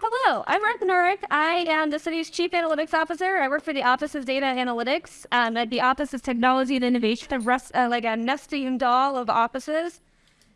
hello, I'm Martha Norrick. I am the city's chief analytics officer. I work for the Office of Data Analytics um, at the Office of Technology and Innovation, a rest, uh, like a nesting doll of offices.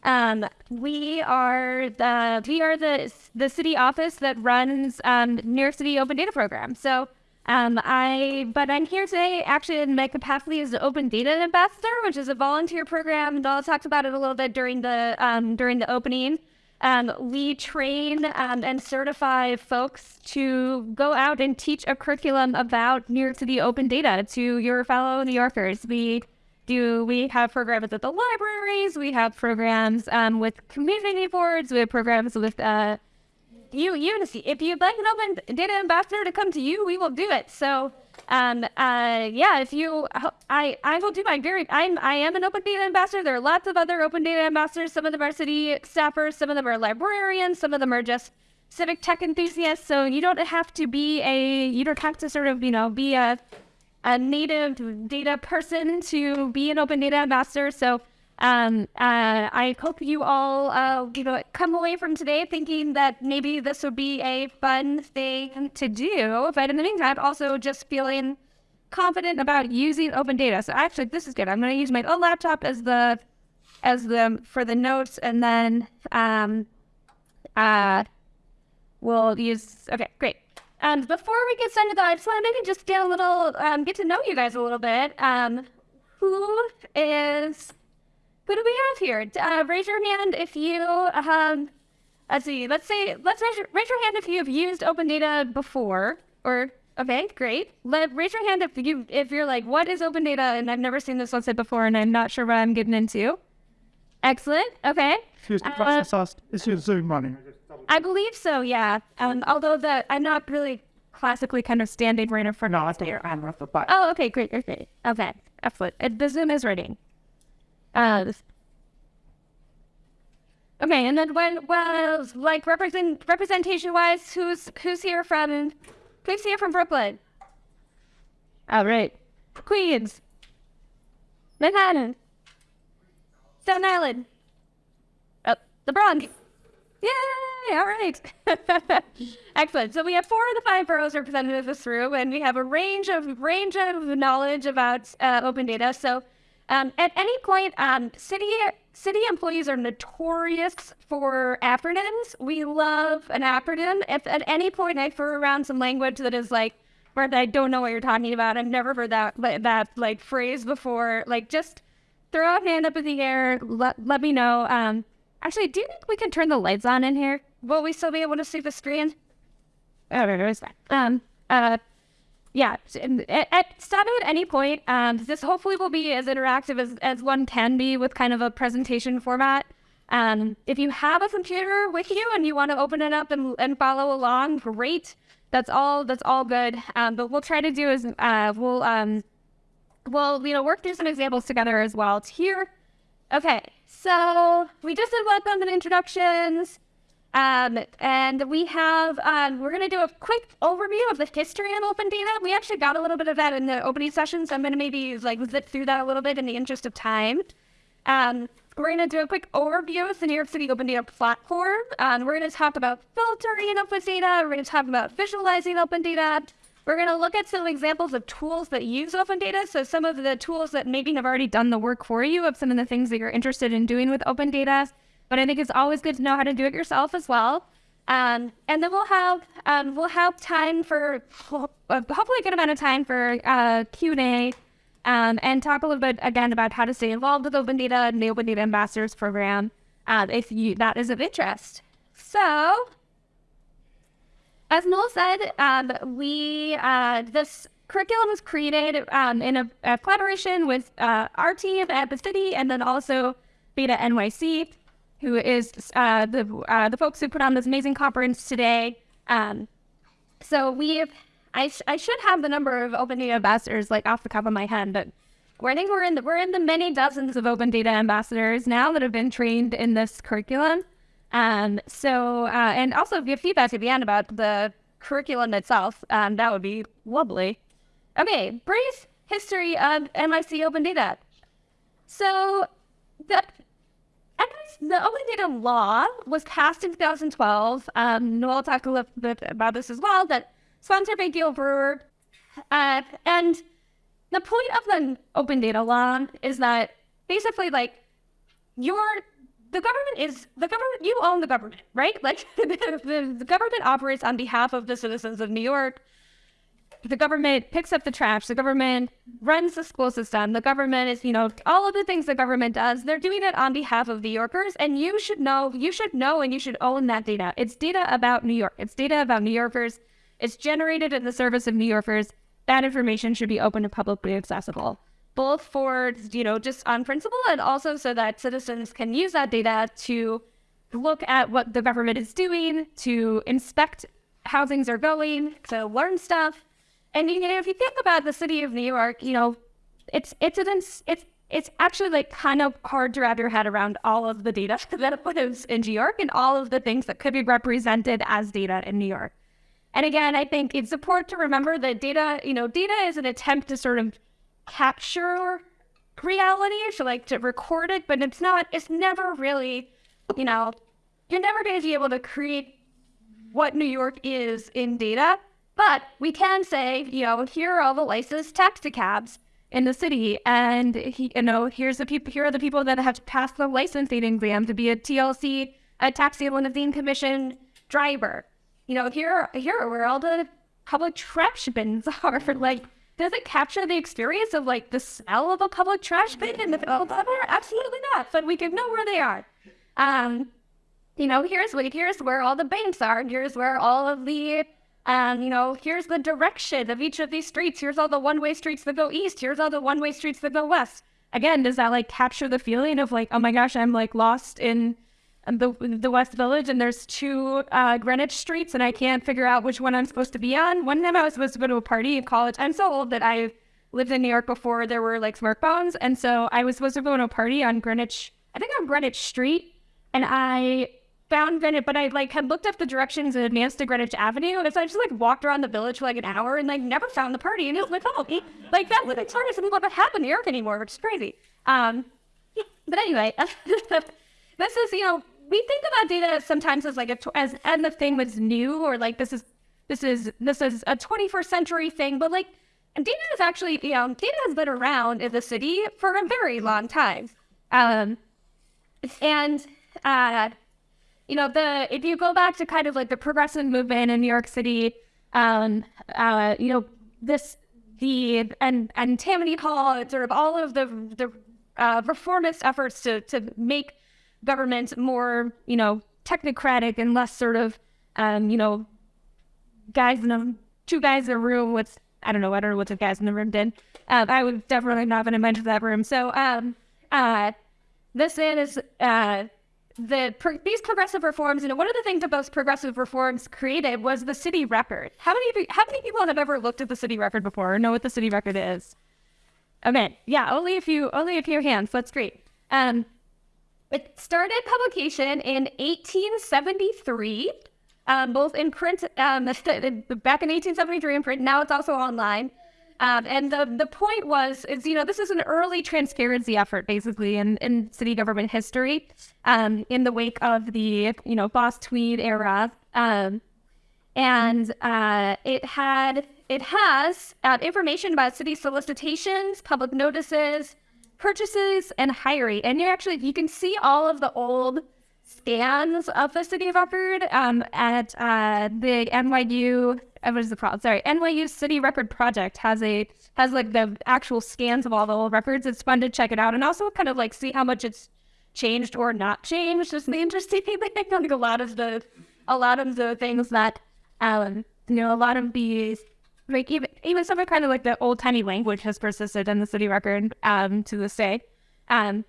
Um, we are the we are the the city office that runs um, New York City Open Data Program. So um, I but I'm here today actually in my capacity as the Open Data Ambassador, which is a volunteer program. Dala talked about it a little bit during the um, during the opening. Um, we train um, and certify folks to go out and teach a curriculum about New York City open data to your fellow New Yorkers. We do we have programs at the libraries, we have programs um, with community boards, we have programs with uh, you, Unity. If you'd like an open data ambassador to come to you, we will do it. So um, uh, yeah, if you, I, I will do my very, I'm, I am an open data ambassador. There are lots of other open data ambassadors. Some of them are city staffers, some of them are librarians, some of them are just civic tech enthusiasts. So you don't have to be a, you don't have to sort of, you know, be a, a native data person to be an open data ambassador. So um, uh, I hope you all, uh, you know, come away from today thinking that maybe this would be a fun thing to do. But in the meantime, also just feeling confident about using open data. So actually, this is good. I'm going to use my own laptop as the as the for the notes, and then um, uh, we'll use. Okay, great. And before we get started, though, I just want to maybe just get a little um, get to know you guys a little bit. Um, who is who do we have here? Uh, raise your hand if you, um, let's see, let's say, let's raise your, raise your hand if you've used open data before, or, okay, great. Let, raise your hand if you, if you're like, what is open data? And I've never seen this website before and I'm not sure what I'm getting into. Excellent, okay. Excuse me, uh, is your Zoom running? I believe so, yeah. Um, although the, I'm not really classically kind of standing right in front no, of the I'm the button. Oh, okay, great, great, great. Okay, excellent. The Zoom is running. Uh, okay, and then when well, like represent representation wise, who's who's here from who's here from Brooklyn? All right, Queens, Manhattan, Staten Island, oh, the Bronx. Yay! All right. Excellent. So we have four of the five boroughs represented in this through, and we have a range of range of knowledge about uh, open data. So um, at any point, um, city city employees are notorious for acronyms. We love an acronym. If at any point I throw around some language that is like, Martha, I don't know what you're talking about. I've never heard that that like phrase before. Like, just throw a hand up in the air. Let let me know. Um, actually, do you think we can turn the lights on in here? Will we still be able to see the screen? Oh, no, it's fine. Um, uh, yeah, at, at stop at any point. Um, this hopefully will be as interactive as, as one can be with kind of a presentation format. Um, if you have a computer with you and you want to open it up and, and follow along, great. That's all. That's all good. Um, but we'll try to do is uh, we'll um, we'll you know work through some examples together as well. It's here. Okay, so we just did welcome and introductions. Um, and we have, um, we're going to do a quick overview of the history of open data. We actually got a little bit of that in the opening session, so I'm going to maybe like zip through that a little bit in the interest of time. Um, we're going to do a quick overview of the New York City Open Data Platform. Um, we're going to talk about filtering open data. We're going to talk about visualizing open data. We're going to look at some examples of tools that use open data. So some of the tools that maybe have already done the work for you of some of the things that you're interested in doing with open data but I think it's always good to know how to do it yourself as well. Um, and then we'll have um, we'll have time for hopefully a good amount of time for uh, Q and A, um, and talk a little bit again about how to stay involved with Open Data and the Open Data Ambassadors Program, uh, if you that is of interest. So, as Noel said, um, we uh, this curriculum was created um, in a, a, collaboration with uh, our team at the city, and then also Beta NYC who is uh, the uh, the folks who put on this amazing conference today. Um, so we've I, sh I should have the number of open data ambassadors like off the top of my head, but I think we're in the we're in the many dozens of open data ambassadors now that have been trained in this curriculum. Um, so uh, and also give feedback at the end about the curriculum itself. Um, that would be lovely. Okay, brief history of NYC Open Data. So the the open data law was passed in 2012. Um, Noel talked a little bit about this as well. That sponsored by Gale Brewer, uh, and the point of the open data law is that basically, like, your the government is the government. You own the government, right? Like, the, the government operates on behalf of the citizens of New York the government picks up the trash, the government runs the school system, the government is, you know, all of the things the government does, they're doing it on behalf of New Yorkers. And you should know, you should know and you should own that data. It's data about New York, it's data about New Yorkers, it's generated in the service of New Yorkers. That information should be open and publicly accessible, both for, you know, just on principle and also so that citizens can use that data to look at what the government is doing, to inspect how things are going, to learn stuff and you know, if you think about the city of New York, you know, it's it's an it's it's actually like kind of hard to wrap your head around all of the data that lives in New York and all of the things that could be represented as data in New York. And again, I think it's important to remember that data, you know, data is an attempt to sort of capture reality, to like to record it, but it's not, it's never really, you know, you're never going to be able to create what New York is in data but we can say, you know, here are all the licensed taxi cabs in the city, and he, you know, here's the people. Here are the people that have to pass the licensing exam to be a TLC, a taxi limousine commission driver. You know, here, here are where all the public trash bins are. Like, does it capture the experience of like the smell of a public trash bin in the middle of summer? Absolutely not. But we can know where they are. Um, you know, here's here's where all the banks are. Here's where all of the and, you know, here's the direction of each of these streets. Here's all the one way streets that go east. Here's all the one way streets that go west. Again, does that like capture the feeling of like, oh my gosh, I'm like lost in the the West Village and there's two uh, Greenwich streets and I can't figure out which one I'm supposed to be on? One time I was supposed to go to a party in college. I'm so old that I lived in New York before there were like smartphones. And so I was supposed to go to a party on Greenwich, I think on Greenwich Street. And I found Greenwich, but I like had looked up the directions and advanced to Greenwich Avenue, and so I just like walked around the village for like an hour and like never found the party. And it was like, oh, like that like sort of something that happen in York anymore, which is crazy. Um, but anyway, this is you know we think about data sometimes as like a as and the thing was new or like this is this is this is a 21st century thing, but like data is actually you know data has been around in the city for a very long time. Um, and uh, you know, the if you go back to kind of like the progressive movement in New York City, um, uh, you know, this the and and Tammany Hall, sort of all of the the uh, reformist efforts to to make government more, you know, technocratic and less sort of, um, you know, guys in a two guys in a room with I don't know, I don't know what the guys in the room did. Um, I would definitely not have been to that room. So, um, uh, this is uh the pro- these progressive reforms, you know, one of the things that those progressive reforms created was the city record. How many how many people have ever looked at the city record before or know what the city record is? Okay, yeah, only a few only a few hands. That's great. Um, it started publication in 1873, um, both in print, um, back in 1873 in print. Now it's also online. Um, and the the point was is you know this is an early transparency effort basically in, in city government history, um, in the wake of the you know Boss Tweed era, um, and uh, it had it has uh, information about city solicitations, public notices, purchases, and hiring. And you actually you can see all of the old scans of the city Hartford um, at uh, the NYU what is the problem? Sorry, NYU City Record Project has a has like the actual scans of all the old records. It's fun to check it out and also kind of like see how much it's changed or not changed. It's the interesting thing. Like a lot of the a lot of the things that um you know a lot of these like even even some of kind of like the old tiny language has persisted in the city record um to this day. Um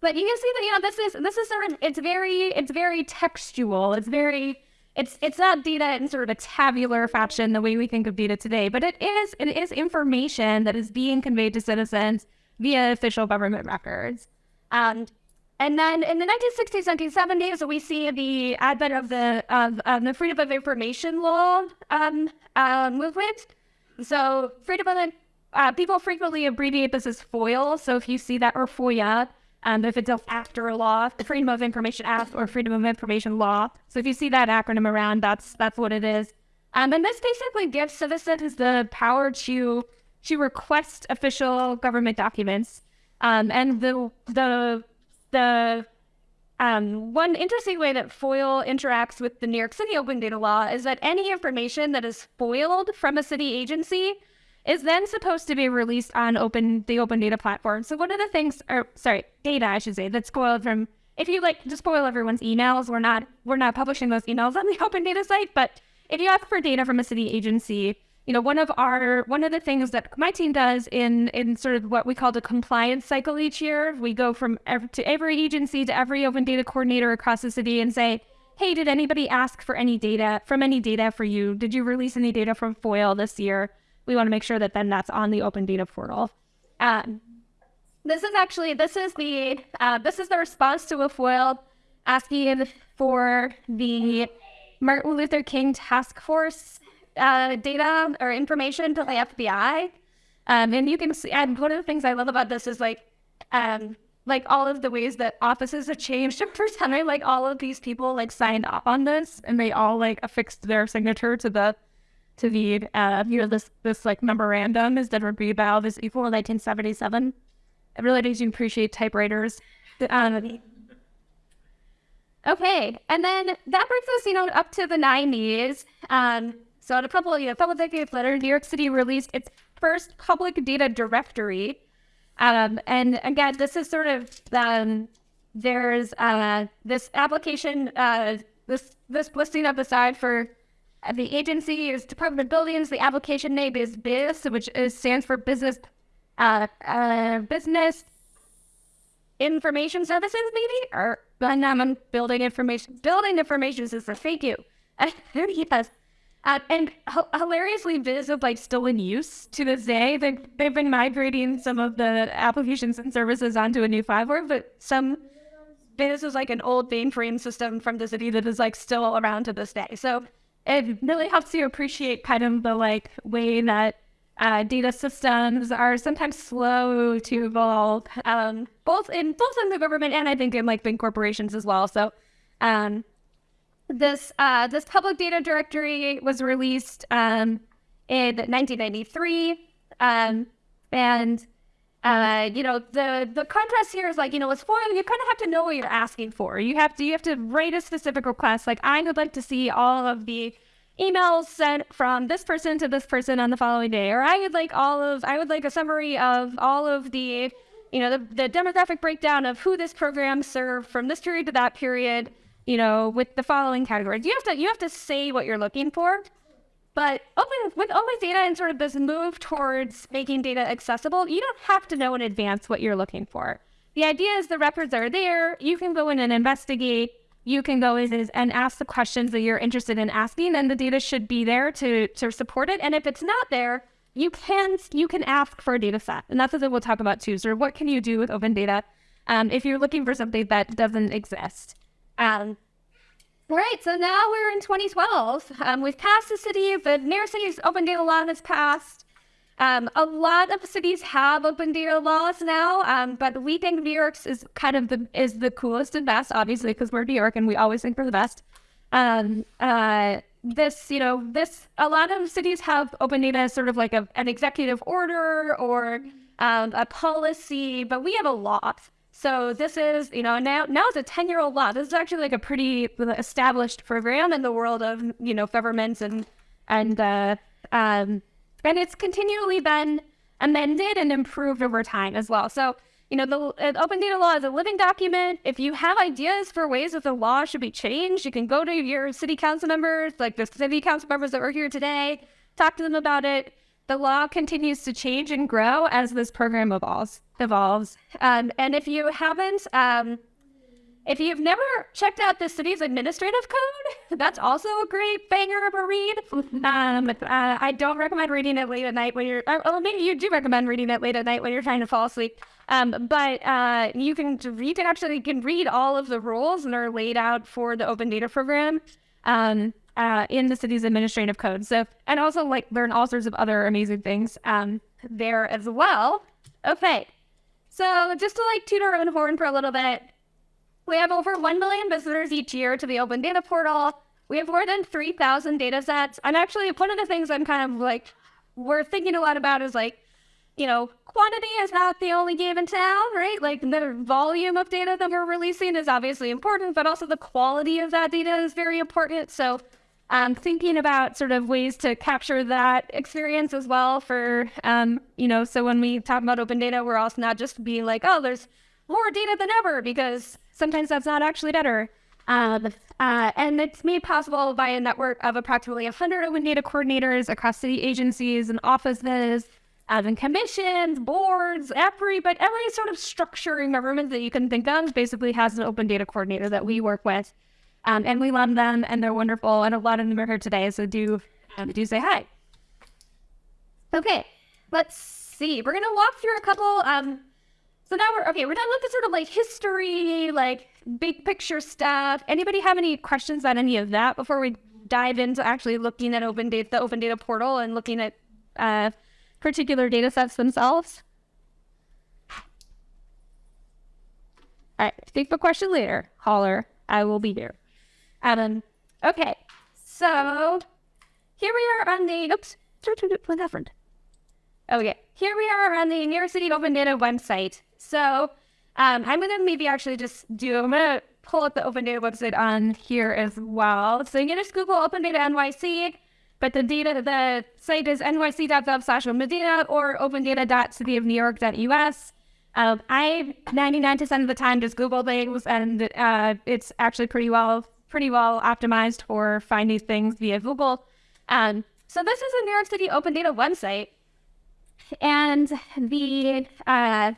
but you can see that you know this is this is sort of it's very it's very textual. It's very it's it's not data in sort of a tabular fashion the way we think of data today, but it is it is information that is being conveyed to citizens via official government records. Um, and then in the 1960s, 1970s, we see the advent of the of, of the freedom of information law um, uh, movement. So freedom of uh, people frequently abbreviate this as FOIL. So if you see that or FOIA, Um, if it's after a law, the Freedom of Information Act or Freedom of Information Law. So if you see that acronym around, that's that's what it is. Um, and this basically gives citizens the power to to request official government documents. Um, and the the the um, one interesting way that FOIL interacts with the New York City open data law is that any information that is FOILed from a city agency is then supposed to be released on open the open data platform. So one of the things, or sorry, data I should say, that's spoiled from if you like to FOIL everyone's emails, we're not we're not publishing those emails on the open data site, but if you ask for data from a city agency, you know, one of our one of the things that my team does in in sort of what we call the compliance cycle each year, we go from every, to every agency to every open data coordinator across the city and say, "Hey, did anybody ask for any data from any data for you? Did you release any data from FOIL this year?" We want to make sure that then that's on the open data portal. Um, this is actually this is the uh, this is the response to a FOIL asking for the Martin Luther King Task Force uh, data or information to the FBI. Um, and you can see, and one of the things I love about this is like, um, like all of the ways that offices have changed over time. Like all of these people like signed up on this, and they all like affixed their signature to the to the uh, you know this this like memorandum is that about this equal 1977. It really makes you appreciate typewriters. Um, okay, and then that brings us, you know, up to the 90s. Um, so a couple, you know, a couple decades later, New York City released its first public data directory. Um, and again, this is sort of um, there's uh, this application, uh, this this listing of the side for the agency is Department of Buildings. The application name is BIS, which is, stands for Business uh, uh, Business Information Services, maybe, or Building Information Building Information System. Thank you. yes. Uh, and hilariously, BIS is like still in use to this day. They, they've been migrating some of the applications and services onto a new platform, but some BIS is like an old mainframe system from the city that is like still around to this day. So it really helps you appreciate kind of the like way that uh, data systems are sometimes slow to evolve, um, both in both in the government and I think in like big corporations as well. So um, this uh, this public data directory was released um, in 1993, um, and uh, you know the the contrast here is like you know it's for you kind of have to know what you're asking for. You have to you have to write a specific request. Like I would like to see all of the emails sent from this person to this person on the following day, or I would like all of I would like a summary of all of the you know the, the demographic breakdown of who this program served from this period to that period you know, with the following categories. You have to you have to say what you're looking for. But open with open data and sort of this move towards making data accessible, you don't have to know in advance what you're looking for. The idea is the records are there. You can go in and investigate. You can go in and ask the questions that you're interested in asking, and the data should be there to to support it. And if it's not there, you can you can ask for a data set, and that's what we'll talk about too. So, what can you do with open data um, if you're looking for something that doesn't exist? Um, right, so now we're in 2012. Um, we've passed the city, the New York City's open data law has passed. Um, a lot of cities have open data laws now, um, but we think New York's is kind of the is the coolest and best, obviously, because we're New York and we always think we're the best. Um, uh, this, you know, this a lot of cities have open data as sort of like a, an executive order or um, a policy, but we have a law. So this is, you know, now now it's a 10 year old law. This is actually like a pretty established program in the world of, you know, governments and and uh, um, and it's continually been amended and improved over time as well. So you know, the uh, open data law is a living document. If you have ideas for ways that the law should be changed, you can go to your city council members, like the city council members that were here today, talk to them about it the law continues to change and grow as this program evolves. Evolves, um, and if you haven't, um, if you've never checked out the city's administrative code, that's also a great banger of a read. Um, uh, I don't recommend reading it late at night when you're, or, well, maybe you do recommend reading it late at night when you're trying to fall asleep. Um, but uh, you can can actually you can read all of the rules and are laid out for the open data program. Um, uh, in the city's administrative code. So, and also like learn all sorts of other amazing things um, there as well. Okay, So just to like toot our own horn for a little bit, we have over 1 million visitors each year to the Open Data Portal. We have more than 3,000 data sets. And actually, one of the things I'm kind of like, we're thinking a lot about is like, you know, quantity is not the only game in town, right? Like the volume of data that we're releasing is obviously important, but also the quality of that data is very important. So um, thinking about sort of ways to capture that experience as well for, um, you know, so when we talk about open data, we're also not just being like, oh, there's more data than ever, because sometimes that's not actually better. Um, uh, and it's made possible by a network of approximately 100 open data coordinators across city agencies and offices, um, and commissions, boards, every but every sort of structure in government that you can think of basically has an open data coordinator that we work with. Um, and we love them and they're wonderful. And a lot of them are here today. So do, um, do say hi. Okay, let's see. We're going to walk through a couple. Um, so now we're, okay, we're done with the sort of like history, like big picture stuff. Anybody have any questions on any of that before we dive into actually looking at open data, the open data portal and looking at uh, particular data sets themselves? All right, think of a question later. Holler. I will be here. Um, okay, so here we are on the, oops, what happened? Okay, here we are on the New York City Open Data website. So um, I'm going to maybe actually just do, I'm going to pull up the Open Data website on here as well. So you can just Google Open Data NYC, but the data, the site is nyc.gov slash open or opendata.cityofnewyork.us. Um, I 99% of the time just Google things, and uh, it's actually pretty well pretty well optimized for finding things via Google. Um, so this is a New York City Open Data website, and the uh,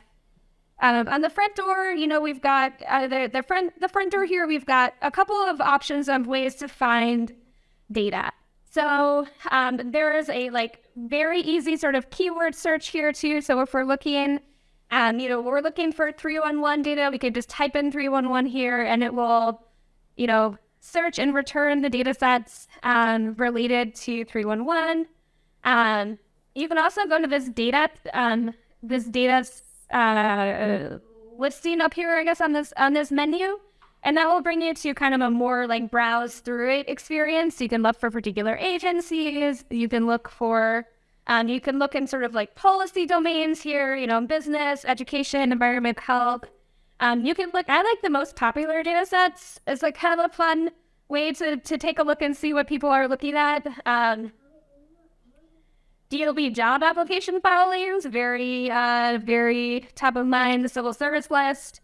um, on the front door, you know, we've got uh, the the front the front door here. We've got a couple of options of ways to find data. So um, there is a like very easy sort of keyword search here too. So if we're looking um, you know, we're looking for 311 data. We could just type in 311 here and it will, you know, search and return the data sets um, related to 311. Um, you can also go to this data, um, this data uh, listing up here, I guess, on this on this menu. And that will bring you to kind of a more like browse through it experience. You can look for particular agencies. You can look for um, you can look in sort of like policy domains here, you know, business, education, environment, health. Um, you can look, I like the most popular data sets. It's like kind of a fun way to, to take a look and see what people are looking at. Um, DOB job application filings, very, uh, very top of mind, the civil service list.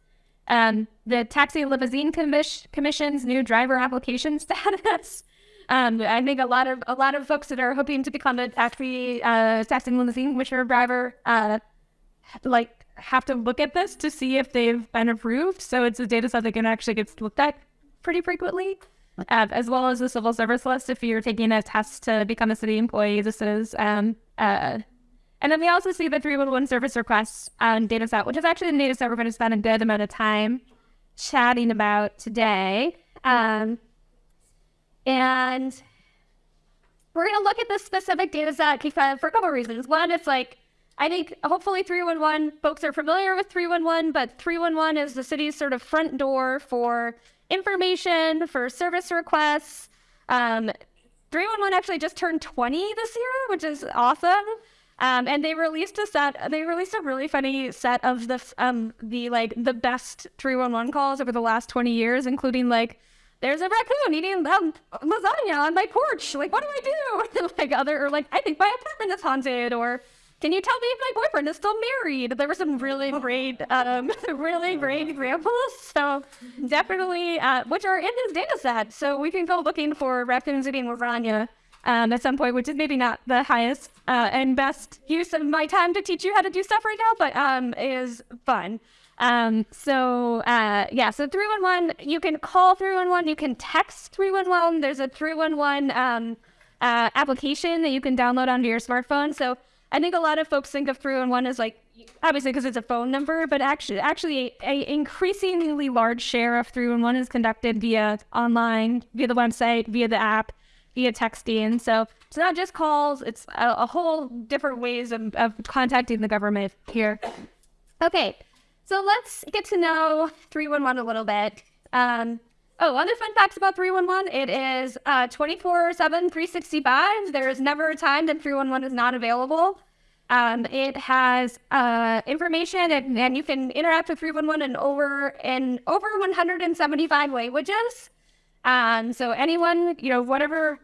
Um, the Taxi Limousine Commis- Commission's new driver application status. Um, I think a lot of a lot of folks that are hoping to become a taxi uh, taxi limousine commissioner driver, uh, like have to look at this to see if they've been approved. So it's a data set that can actually get looked at pretty frequently, uh, as well as the civil service list. If you're taking a test to become a city employee, this is um, uh, and then we also see the 311 service requests um, data set, which is actually the data set we're going to spend a good amount of time chatting about today. Um, and we're going to look at this specific data set for a couple of reasons. One, it's like, I think hopefully 311 folks are familiar with 311, but 311 is the city's sort of front door for information, for service requests. Um, 311 actually just turned 20 this year, which is awesome. Um, and they released a set. They released a really funny set of the um the like the best 311 calls over the last 20 years, including like there's a raccoon eating um, lasagna on my porch. Like, what do I do? like other, or like, I think my apartment is haunted. Or can you tell me if my boyfriend is still married? There were some really great, um, really great examples. So definitely, uh, which are in this data set. So we can go looking for raccoons eating lasagna. Um, at some point, which is maybe not the highest uh, and best use of my time to teach you how to do stuff right now, but um, is fun. Um, so uh, yeah, so 311, you can call 311, you can text 311. There's a 311 um, uh, application that you can download onto your smartphone. So I think a lot of folks think of 311 as like, obviously because it's a phone number, but actually, actually a, increasingly large share of 311 is conducted via online, via the website, via the app, via texting. So it's not just calls, it's a, a whole different ways of, of contacting the government here. Okay, So let's get to know 311 a little bit. Um, oh, other fun facts about 311 it is uh, 24 7, 365. There is never a time that 311 is not available. Um, it has uh, information and, and you can interact with 311 in over in over 175 languages. Um, so anyone, you know, whatever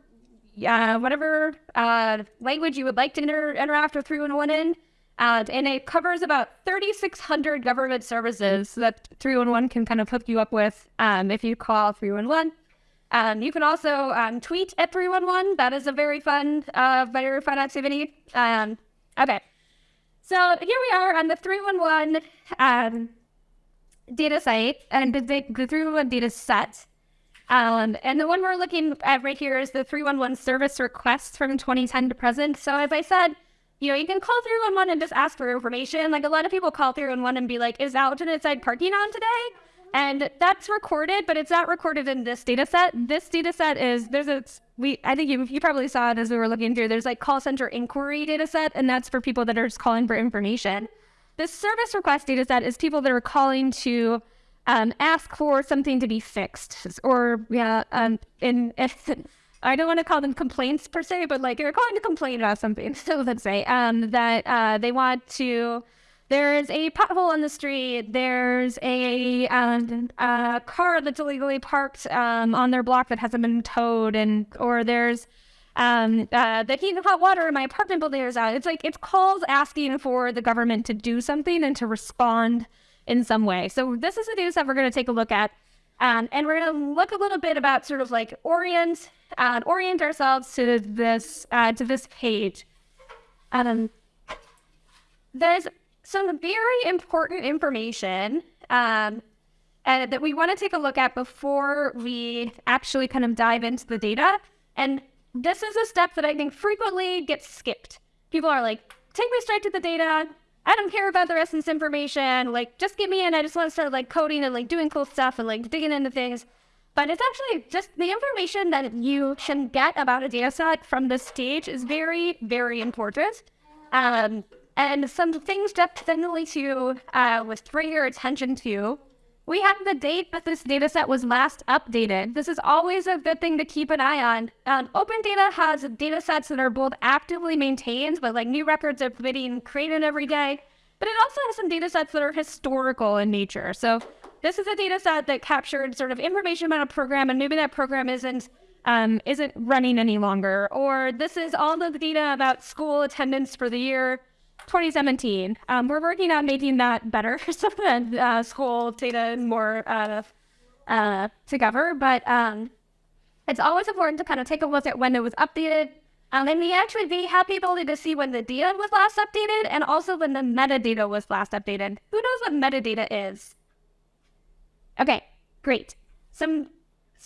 uh, whatever uh, language you would like to inter- interact with 311 in. Uh, and it covers about 3,600 government services that 311 can kind of hook you up with um, if you call 311. Um, you can also um, tweet at 311. That is a very fun, uh, very fun activity. Um, okay. So here we are on the 311 um, data site and the, the 311 data set. Um, and the one we're looking at right here is the 311 service requests from 2010 to present. So as I said, you know, you can call 311 and just ask for information. Like a lot of people call 311 and be like, is alternate side parking on today? And that's recorded, but it's not recorded in this data set. This data set is, there's a, we, I think you, you probably saw it as we were looking through, there's like call center inquiry data set, and that's for people that are just calling for information. This service request data set is people that are calling to um, ask for something to be fixed or yeah um in, in I don't want to call them complaints per se, but like you're calling to complain about something. So let's say um, that uh, they want to. There's a pothole on the street. There's a, um, a car that's illegally parked um, on their block that hasn't been towed, and or there's um, uh, the heat and hot water in my apartment building is out. It's like it's calls asking for the government to do something and to respond in some way. So this is a news that we're going to take a look at. Um, and we're going to look a little bit about sort of like orient uh, orient ourselves to this uh, to this page. Um, there's some very important information um, uh, that we want to take a look at before we actually kind of dive into the data. And this is a step that I think frequently gets skipped. People are like, take me straight to the data. I don't care about the rest of this information. Like, just get me in. I just want to start like coding and like doing cool stuff and like digging into things. But it's actually just the information that you can get about a data set from this stage is very, very important. Um, and some things definitely to uh, with bring your attention to. We have the date that this data set was last updated. This is always a good thing to keep an eye on. Um, Open Data has data sets that are both actively maintained, but like new records are being created every day. But it also has some data sets that are historical in nature. So this is a data set that captured sort of information about a program, and maybe that program isn't um, isn't running any longer. Or this is all the data about school attendance for the year 2017. Um, we're working on making that better so that uh, school data more uh, uh, together. But um, it's always important to kind of take a look at when it was updated. Um, and we actually be happy ability to see when the data was last updated and also when the metadata was last updated. Who knows what metadata is? Okay, great. Some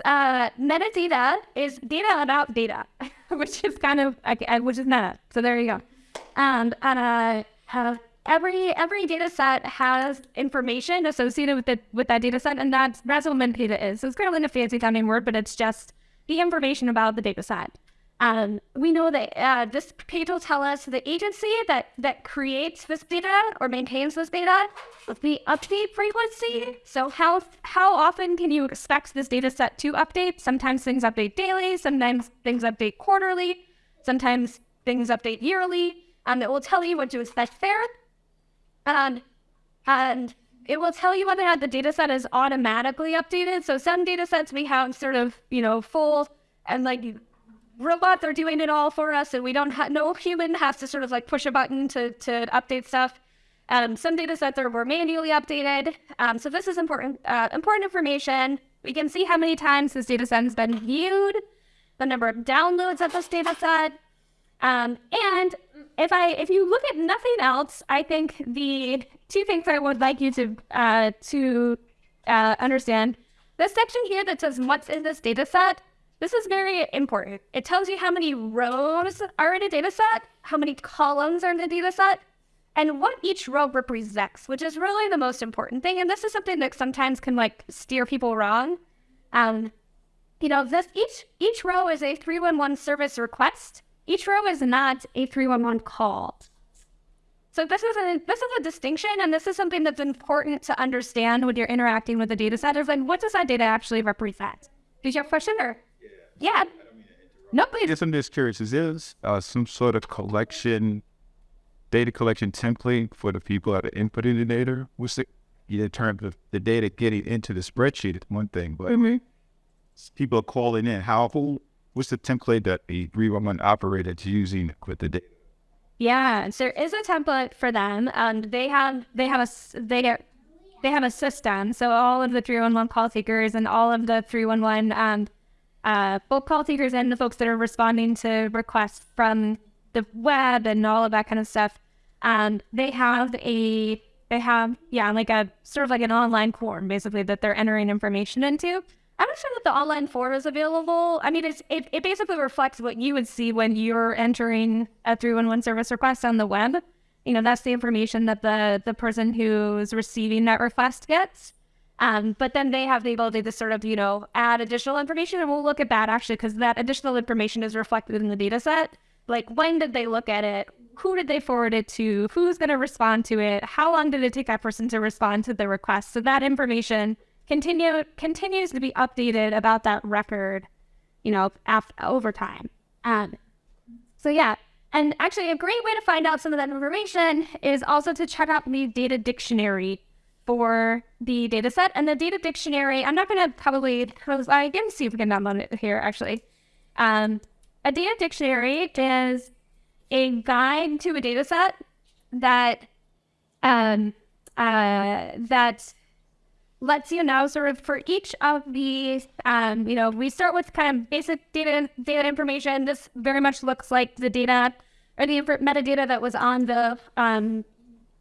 uh, metadata is data about data, which is kind of okay, which is meta. So there you go. And uh, every every data set has information associated with it with that data set, and that's that's what metadata is. So it's kind of like a fancy sounding word, but it's just the information about the data set. Um, we know that uh, this page will tell us the agency that, that creates this data or maintains this data, the update frequency. So how how often can you expect this data set to update? Sometimes things update daily, sometimes things update quarterly, sometimes things update yearly. And it will tell you what to expect there. And, and it will tell you whether or not the data set is automatically updated. So some data sets we have sort of, you know, full and like robots are doing it all for us and we don't have no human has to sort of like push a button to, to update stuff. Um, some data sets are more manually updated. Um, so this is important, uh, important information. We can see how many times this data set has been viewed, the number of downloads of this data set. Um, and if I, if you look at nothing else, I think the two things I would like you to, uh, to uh, understand, this section here that says what's in this data set this is very important. It tells you how many rows are in a data set, how many columns are in the data set, and what each row represents, which is really the most important thing. And this is something that sometimes can like steer people wrong. Um, you know, this each each row is a 311 service request. Each row is not a 311 call. So this is a this is a distinction, and this is something that's important to understand when you're interacting with the data set. Is like, what does that data actually represent? Did you have a question or? Yeah. No, please. Yes, I'm just curious. Is there uh, some sort of collection, data collection template for the people that are inputting the data? What's the, in terms of the data getting into the spreadsheet? It's one thing, but people are calling in. How? What's the template that the 311 operator is using with the data? Yeah, so there is a template for them. and they have they have a they get they have a system. So all of the 311 call takers and all of the 311 um, uh, both call takers and the folks that are responding to requests from the web and all of that kind of stuff. Um, they have a they have yeah like a sort of like an online form basically that they're entering information into. I'm not sure that the online form is available. I mean, it's it, it basically reflects what you would see when you're entering a 311 service request on the web. You know, that's the information that the the person who's receiving that request gets. Um, but then they have the ability to sort of, you know, add additional information, and we'll look at that actually because that additional information is reflected in the data set. Like, when did they look at it? Who did they forward it to? Who's going to respond to it? How long did it take that person to respond to the request? So that information continue continues to be updated about that record, you know, after, over time. Um, so yeah, and actually a great way to find out some of that information is also to check out the data dictionary for the data set. And the data dictionary, I'm not going to probably, I can see if we can download it here actually. Um, a data dictionary is a guide to a data set that um, uh, that lets you know sort of for each of these, um, you know, we start with kind of basic data data information. This very much looks like the data or the metadata that was on the um,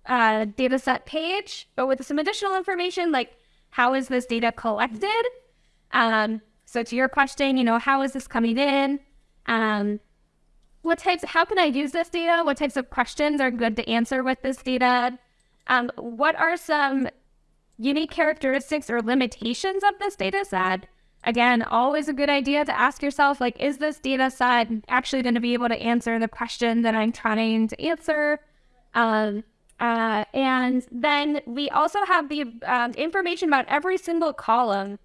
uh, data set page, but with some additional information like how is this data collected? Um, so to your question, you know, how is this coming in? Um, what types, how can I use this data? What types of questions are good to answer with this data? Um, what are some unique characteristics or limitations of this data set? Again, always a good idea to ask yourself, like, is this data set actually going to be able to answer the question that I'm trying to answer? Um, uh, and then we also have the um, information about every single column.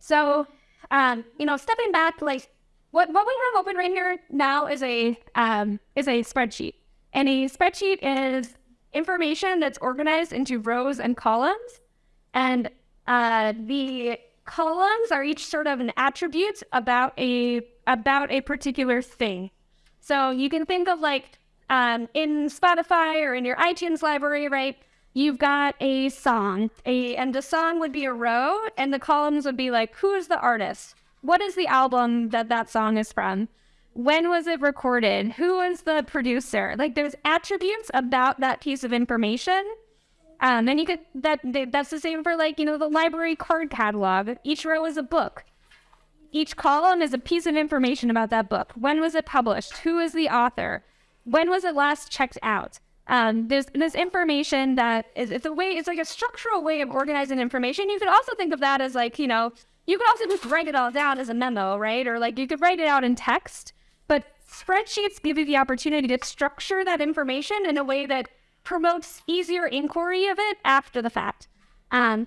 So, um, you know, stepping back, like what what we have open right here now is a um, is a spreadsheet, and a spreadsheet is information that's organized into rows and columns, and uh, the columns are each sort of an attribute about a about a particular thing. So you can think of like um, in Spotify or in your iTunes library, right? You've got a song, a and the song would be a row, and the columns would be like, who is the artist? What is the album that that song is from? When was it recorded? Who was the producer? Like, there's attributes about that piece of information. Um, and you could that that's the same for like you know the library card catalog. Each row is a book. Each column is a piece of information about that book. When was it published? Who is the author? When was it last checked out? Um, there's this information that is it's a way it's like a structural way of organizing information. You could also think of that as like you know you could also just write it all down as a memo, right? Or like you could write it out in text. Spreadsheets give you the opportunity to structure that information in a way that promotes easier inquiry of it after the fact. Um,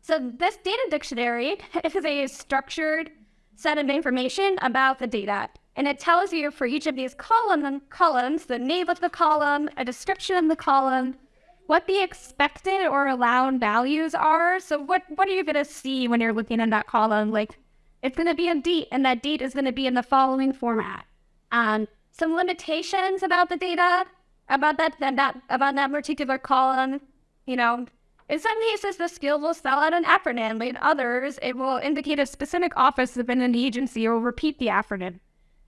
so this data dictionary is a structured set of information about the data. And it tells you for each of these column, columns, the name of the column, a description of the column, what the expected or allowed values are. So what, what are you going to see when you're looking at that column? Like it's going to be a date and that date is going to be in the following format. Um, some limitations about the data, about that, that, about that particular column, you know, in some cases, the skill will spell out an acronym. In others, it will indicate a specific office within an agency or repeat the acronym.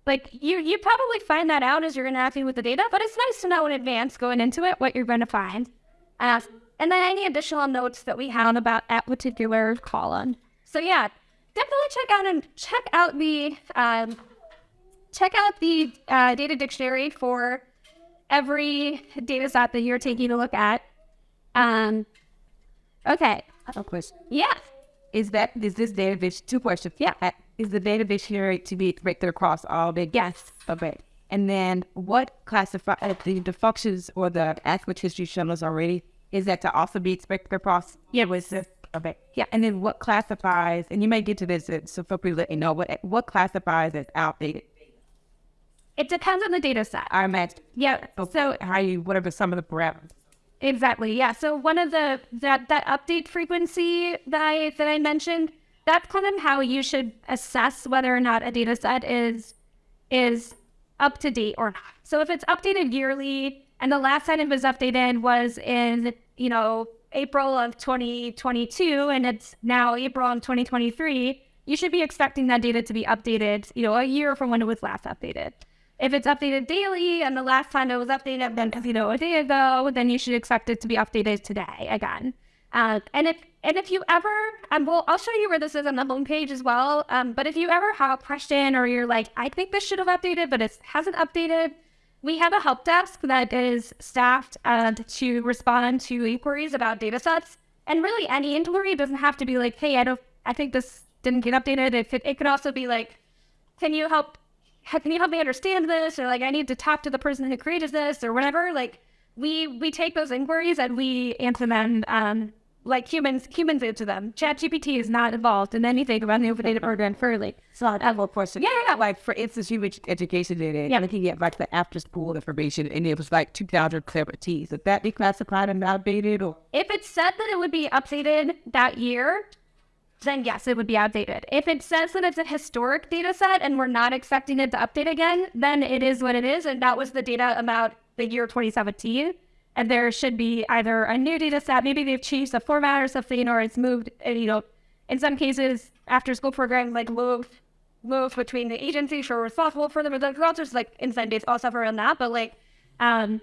Like you, you probably find that out as you're interacting with the data, but it's nice to know in advance going into it what you're going to find. Uh, and then any additional notes that we have about that particular column. So yeah, definitely check out and check out the um, check out the uh, data dictionary for every data set that you're taking a look at. Um, okay. A question. Yeah. Is that is this database two questions? Yeah. Uh, Is the data dictionary to be directed across all the Yes. Okay. And then what classify uh, the, the functions or the aspect history shown us already is that to also be expected across? Yeah, was this okay? Yeah, and then what classifies? And you may get to this, so feel free to let me know what what classifies as outdated. It depends on the data set. I meant, Yeah. So, how you whatever some of the parameters. Exactly. Yeah. So one of the that that update frequency that I that I mentioned, that's kind of how you should assess whether or not a data set is is up to date or not. So if it's updated yearly and the last time it was updated was in, you know, April of 2022 and it's now April of 2023, you should be expecting that data to be updated, you know, a year from when it was last updated. If it's updated daily and the last time it was updated then you know a day ago, then you should expect it to be updated today again. Uh, and if and if you ever, um, well, I'll show you where this is on the homepage as well. Um, but if you ever have a question or you're like, I think this should have updated, but it hasn't updated, we have a help desk that is staffed uh, to respond to inquiries about data sets. And really, any inquiry doesn't have to be like, hey, I don't, I think this didn't get updated. It could, it could also be like, can you help can you help me understand this or like i need to talk to the person who created this or whatever like we we take those inquiries and we answer them um like humans humans answer them ChatGPT is not involved in anything about the open data program fairly So I have a question. Yeah, yeah. Like for instance, you mentioned education data. Yeah. Looking at like the after school information, and it was like 2017. Would that be classified and outdated, or if it said that it would be updated that year then yes it would be outdated if it says that it's a historic data set and we're not expecting it to update again then it is what it is and that was the data about the year 2017 and there should be either a new data set maybe they've changed the format or something or it's moved uh, you know in some cases after school programs like moved moved between the agencies who are responsible for them but there's also just like all stuff around that but like um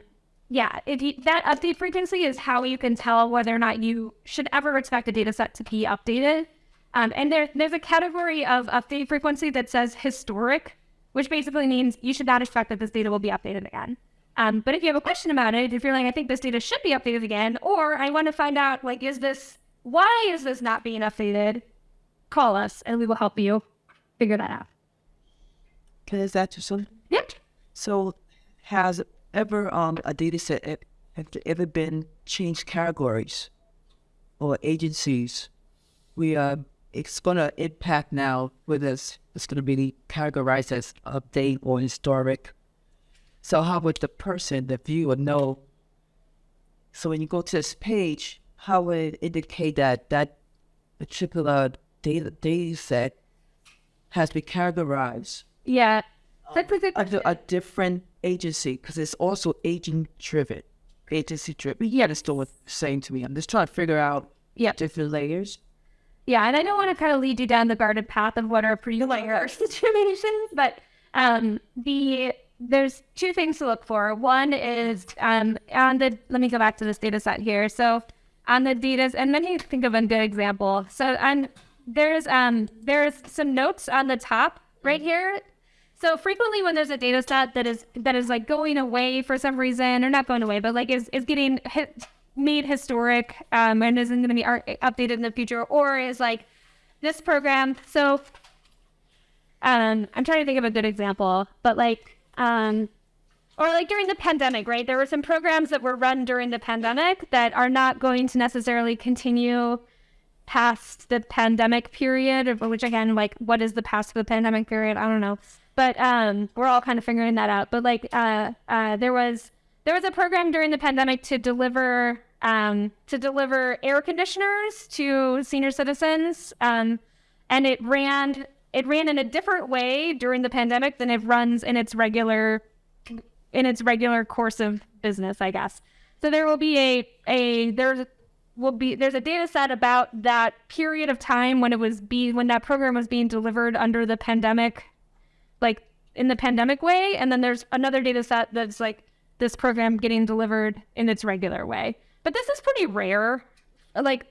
yeah, if you, that update frequency is how you can tell whether or not you should ever expect a data set to be updated. Um, and there, there's a category of update frequency that says historic, which basically means you should not expect that this data will be updated again. Um, but if you have a question about it, if you're like, I think this data should be updated again, or I want to find out, like, is this, why is this not being updated? Call us and we will help you figure that out. Can I ask that to some? Yep. So, has ever um a data set have there ever been changed categories or agencies? We uh, it's gonna impact now whether it's, it's gonna be categorized as update or historic. So how would the person, the viewer, know? So when you go to this page, how would it indicate that that particular data data set has been categorized? Yeah. That's under a different agency because it's also agent driven, agency driven. You understand what you're saying to me? I'm just trying to figure out Yeah. different layers. Yeah, and I don't want to kind of lead you down the garden path of what are pretty layer situations, but um, the there's two things to look for. One is um, on the let me go back to this data set here. So on the data, and then you think of a good example. So on there's um there's some notes on the top right here. So frequently when there's a data set that is that is like going away for some reason, or not going away, but like is is getting hit, made historic um, and isn't going to be updated in the future, or is like this program. So um, I'm trying to think of a good example, but like um, or like during the pandemic, right? There were some programs that were run during the pandemic that are not going to necessarily continue past the pandemic period, which again, like, what is the past of the pandemic period? I don't know. But um, we're all kind of figuring that out. But like, uh, uh, there was there was a program during the pandemic to deliver um, to deliver air conditioners to senior citizens, um, and it ran it ran in a different way during the pandemic than it runs in its regular in its regular course of business, I guess. So there will be a a there's will be there's a data set about that period of time when it was be when that program was being delivered under the pandemic, like in the pandemic way, and then there's another data set that's like this program getting delivered in its regular way. But this is pretty rare. Like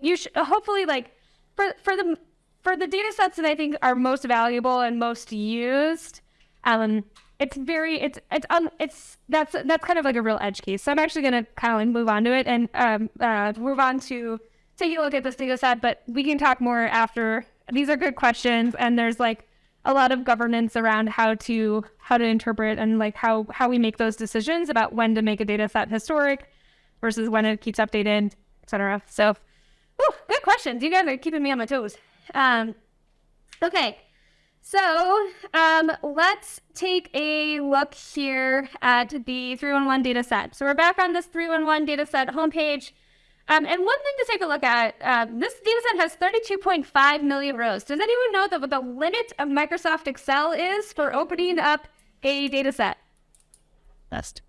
you should hopefully like for for the for the data sets that I think are most valuable and most used, um, it's very it's it's um it's that's that's kind of like a real edge case. So I'm actually gonna kind of like move on to it and um uh move on to take a look at this data set, but we can talk more after. These are good questions, and there's like a lot of governance around how to how to interpret and like how how we make those decisions about when to make a data set historic versus when it keeps updated, etc. So, whew, good questions. You guys are keeping me on my toes. Um, okay, so um, let's take a look here at the 311 data set. So we're back on this 311 data set homepage. Um, and one thing to take a look at, um, this data set has 32.5 million rows. Does anyone know that what the limit of Microsoft Excel is for opening up a data set? Best.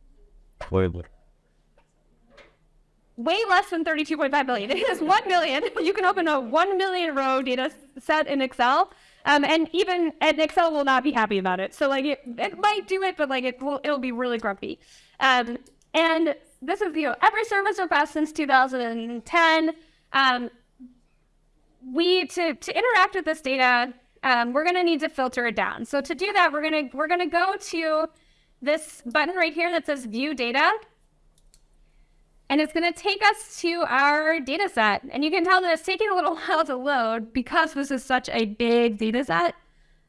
Way less than 32.5 million. It is 1 million. You can open a 1 million row data set in Excel. Um, and even and Excel will not be happy about it. So like it, it might do it, but like it will it'll be really grumpy. Um, and this is know every service request since 2010. Um, we to to interact with this data, um, we're gonna need to filter it down. So to do that, we're gonna we're gonna go to this button right here that says View Data. And it's going to take us to our data set. And you can tell that it's taking a little while to load because this is such a big data set.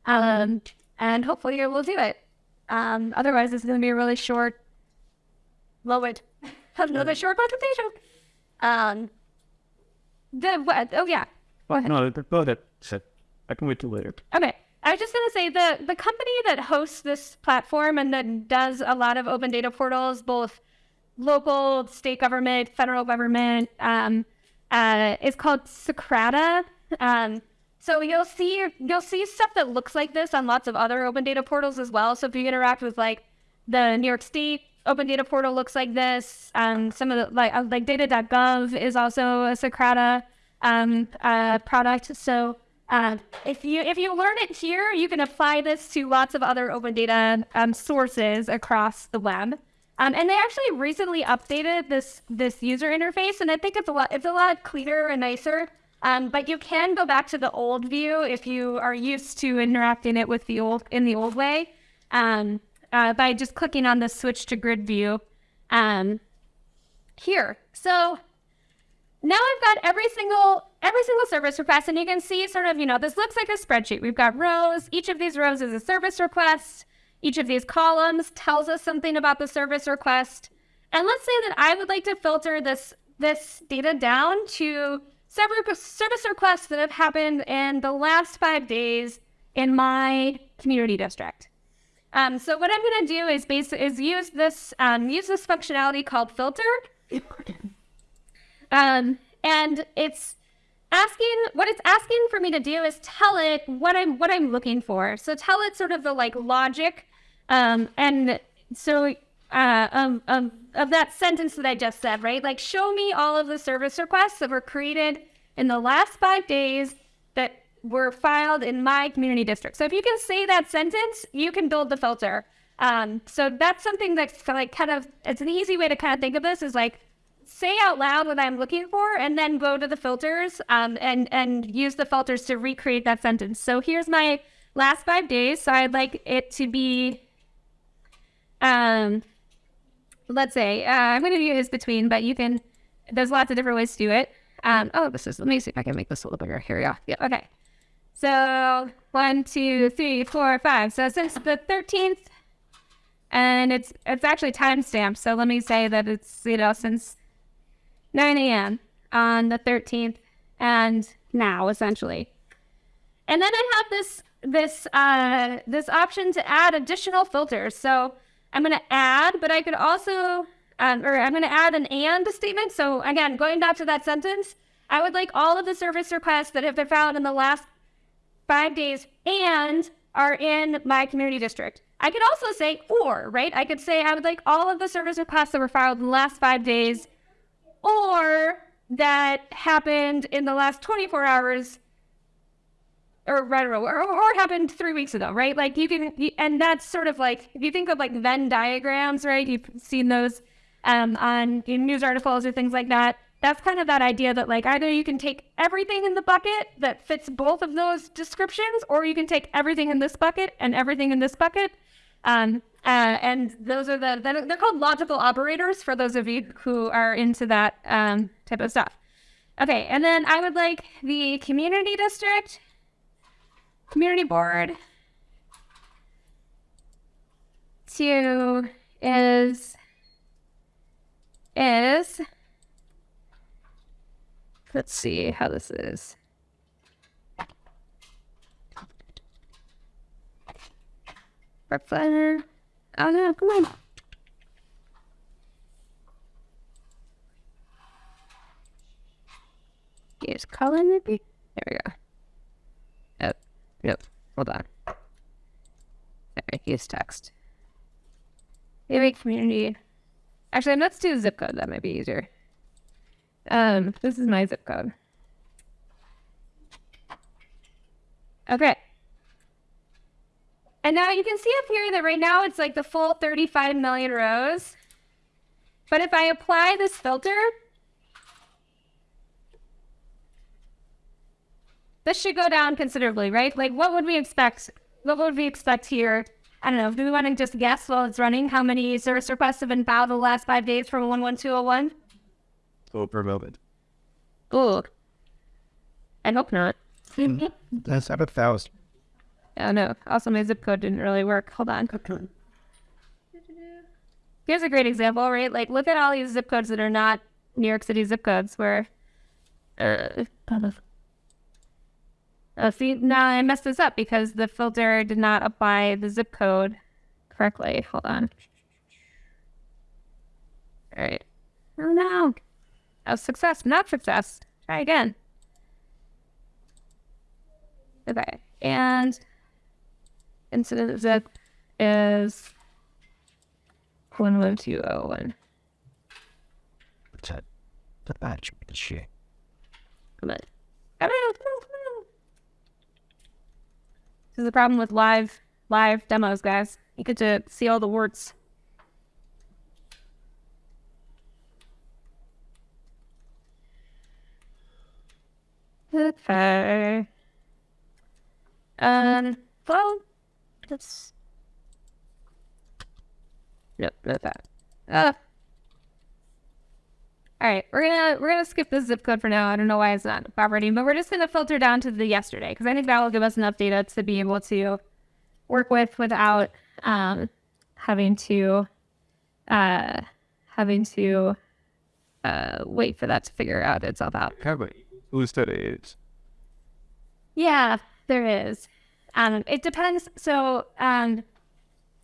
Um, and hopefully it will do it. Um, otherwise, it's going to be a really short, load, another short presentation. Um, the, what, oh, yeah. Well, no, go ahead. I can wait till later. Okay. I was just going to say the, the company that hosts this platform and that does a lot of open data portals, both local, state government, federal government, um, uh, is called Socrata. Um, so you'll see you'll see stuff that looks like this on lots of other open data portals as well. So if you interact with like the New York State open data portal looks like this. Um, some of the like uh, like data.gov is also a Socrata um, uh, product. So uh, if you if you learn it here, you can apply this to lots of other open data um, sources across the web. Um, and they actually recently updated this this user interface, and I think it's a lot it's a lot cleaner and nicer. Um, but you can go back to the old view if you are used to interacting it with the old in the old way, um, uh, by just clicking on the switch to grid view um, here. So now I've got every single every single service request, and you can see sort of you know this looks like a spreadsheet. We've got rows. Each of these rows is a service request. Each of these columns tells us something about the service request. And let's say that I would like to filter this, this data down to several service requests that have happened in the last five days in my community district. Um, so what I'm going to do is base, is use this um, use this functionality called filter. Um, and it's asking what it's asking for me to do is tell it what I'm what I'm looking for. So tell it sort of the like logic, um, and so uh, of that sentence that I just said, right? Like show me all of the service requests that were created in the last five days were filed in my community district. So if you can say that sentence, you can build the filter. Um, so that's something that's like kind of it's an easy way to kind of think of this is like say out loud what I'm looking for and then go to the filters um, and, and use the filters to recreate that sentence. So here's my last five days. So I'd like it to be, um, let's say, uh, I'm going to use between, but you can, there's lots of different ways to do it. Um, oh, this is, let me see if I can make this a little bigger. Here we go. Yeah, okay. So one, two, three, four, five. So since the 13th, and it's it's actually timestamped. So let me say that it's you know since 9 a.m. on the 13th and now essentially. And then I have this this uh, this option to add additional filters. So I'm going to add, but I could also, um, or I'm going to add an and statement. So again, going back to that sentence, I would like all of the service requests that have been found in the last five days and are in my community district. I could also say or, right? I could say I would like all of the service requests that were filed in the last five days or that happened in the last 24 hours or right or, or happened three weeks ago, right? Like you can, and that's sort of like if you think of like Venn diagrams, right? You've seen those um, on news articles or things like that. That's kind of that idea that like either you can take everything in the bucket that fits both of those descriptions, or you can take everything in this bucket and everything in this bucket. Um, uh, and those are the they're called logical operators for those of you who are into that um, type of stuff. Okay, and then I would like the community district, community board, to is is let's see how this is. Brooklyn. Oh no, come on. Use color maybe? There we go. Oh, nope. Hold on. There, use text. Maybe community. Actually, let's do zip code. That might be easier. Um, this is my zip code. Okay. And now you can see up here that right now it's like the full 35 million rows. But if I apply this filter, this should go down considerably, right? Like what would we expect? What would we expect here? I don't know. Do we want to just guess while it's running how many service requests have been filed the last five days from 11201? So per moment. Ooh. I hope not. That's about a thousand. Oh no. Also, my zip code didn't really work. Hold on. Here's a great example, right? Like, look at all these zip codes that are not New York City zip codes where. Uh, oh, see, now I messed this up because the filter did not apply the zip code correctly. Hold on. All right. Oh no. A success, not success. Try again. Okay. And incident zip is 11201. What's that? The badge. Shit. Come on. Come on, come on, come on. This is the problem with live live demos, guys. You get to see all the words. Okay. Um. Well, that's. Nope, not that. Uh. All right, we're gonna we're gonna skip the zip code for now. I don't know why it's not operating, but we're just gonna filter down to the yesterday because I think that will give us enough data to be able to work with without um, having to uh, having to uh, wait for that to figure out itself out. Have a that is? Yeah, there is. Um, it depends. So, um,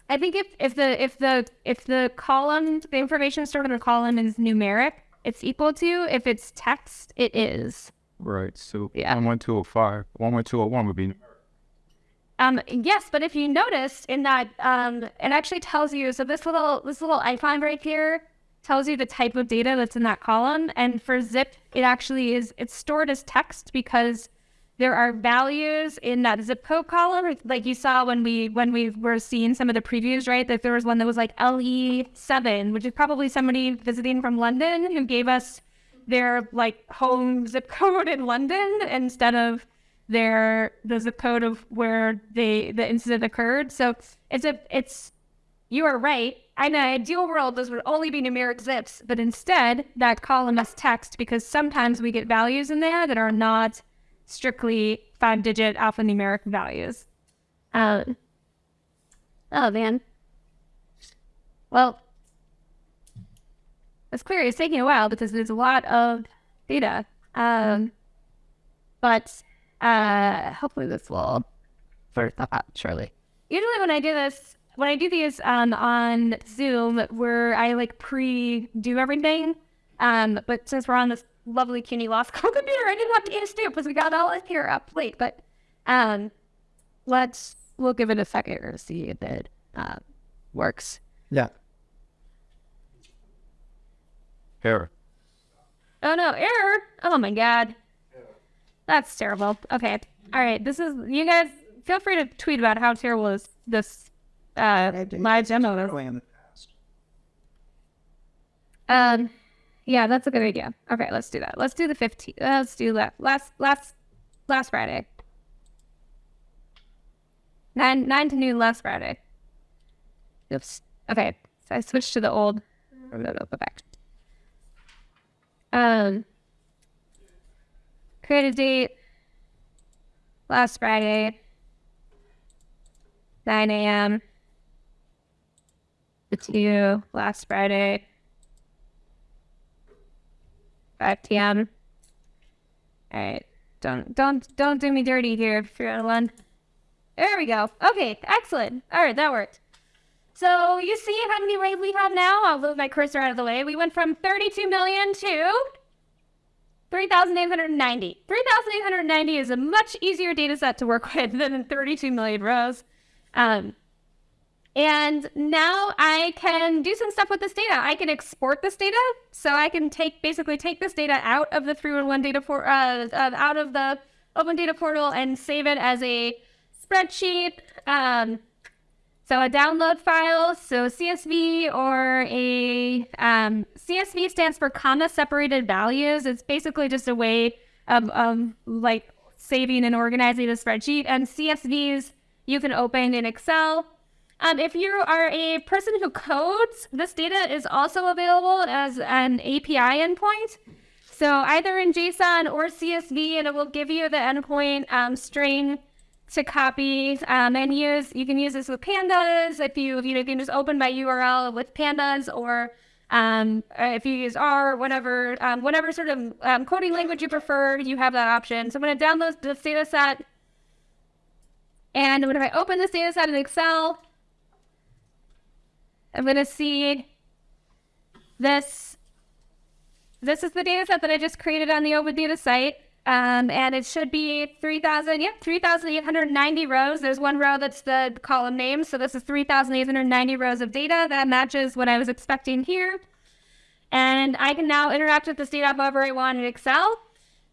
I think if, if the if the if the column the information stored in the column is numeric, it's equal to. If it's text, it is. Right. So Yeah. one one two oh five. One one two oh one would be Um, yes, but if you notice in that, um, it actually tells you. So this little this little icon right here tells you the type of data that's in that column. And for zip, it actually is. It's stored as text because there are values in that zip code column, like you saw when we when we were seeing some of the previews, right? That there was one that was like LE seven, which is probably somebody visiting from London who gave us their like home zip code in London instead of their the zip code of where they the incident occurred. So it's a it's you are right. In an ideal world, those would only be numeric zips, but instead that column is text because sometimes we get values in there that are not strictly five digit alphanumeric values. Um, oh man. Well, it's clear it's taking a while because there's a lot of data. Um, but uh, hopefully this will that out shortly. Usually when I do this, when I do these um, on Zoom, where I like pre-do everything, um, but since we're on this lovely CUNY Law School computer, I didn't have to get a stoop because we got all this here up late. But um, let's we'll give it a second to see if it uh, works. Yeah. error. Oh no, error! Oh my god. That's terrible. Okay. Alright, this is you guys feel free to tweet about how terrible is this uh live demo is. Um yeah, that's a good idea. Okay, let's do that. Let's do the 15th. Let's do that. Last last last Friday. Nine nine to noon last Friday. Oops. Okay. So I switched to the old no, no, go back. Um, create a date last Friday, 9 a.m. to you last Friday, 5 p.m. All right, don't don't don't do me dirty here, Fear one. There we go. Okay, excellent. All right, that worked. So you see how many raid we have now? I'll move my cursor out of the way. We went from 32 million to 3,890. 3,890 is a much easier data set to work with than 32 million rows. Um, and now I can do some stuff with this data. I can export this data. So I can take basically take this data out of the 311 data for uh, uh, out of the open data portal and save it as a spreadsheet. Um, so a download file, so CSV or a um, CSV stands for comma separated values. It's basically just a way of, of like saving and organizing a spreadsheet. And CSVs you can open in Excel. Um, if you are a person who codes, this data is also available as an API endpoint. So either in JSON or CSV, and it will give you the endpoint um, string to copy um, and use. You can use this with pandas if you you know you can just open by URL with pandas or um, if you use R, whatever um, whatever sort of um, coding language you prefer, you have that option. So I'm going to download this data set. And when I open this data set in Excel, I'm going to see this. This is the data set that I just created on the Open Data site. Um, and it should be 3,000, yep, 3,890 rows. There's one row that's the column name. So this is 3,890 rows of data. That matches what I was expecting here. And I can now interact with this data however I want in Excel.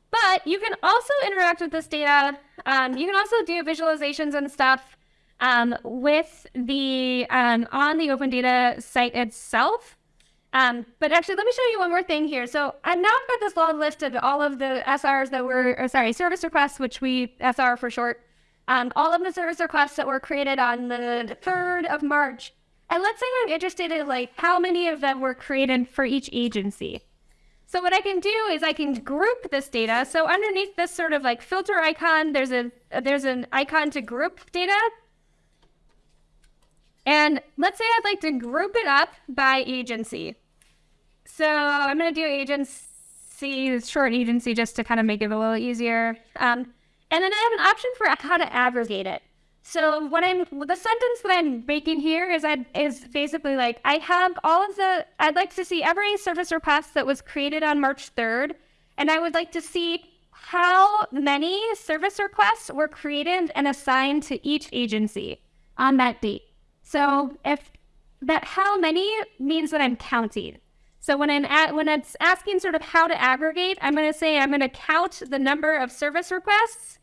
But you can also interact with this data. Um, you can also do visualizations and stuff um, with the um, on the Open Data site itself. Um, but actually, let me show you one more thing here. So I've now got this long list of all of the SRs that were, or sorry, service requests, which we SR for short. Um, all of the service requests that were created on the 3rd of March. And let's say I'm interested in like how many of them were created for each agency. So what I can do is I can group this data. So underneath this sort of like filter icon, there's a there's an icon to group data. And let's say I'd like to group it up by agency. So I'm going to do agency, short agency, just to kind of make it a little easier. Um, and then I have an option for how to aggregate it. So what I'm, the sentence that I'm making here is I is basically like I have all of the. I'd like to see every service request that was created on March 3rd, and I would like to see how many service requests were created and assigned to each agency on that date. So if that how many means that I'm counting. So when I'm at, when it's asking sort of how to aggregate, I'm going to say I'm going to count the number of service requests.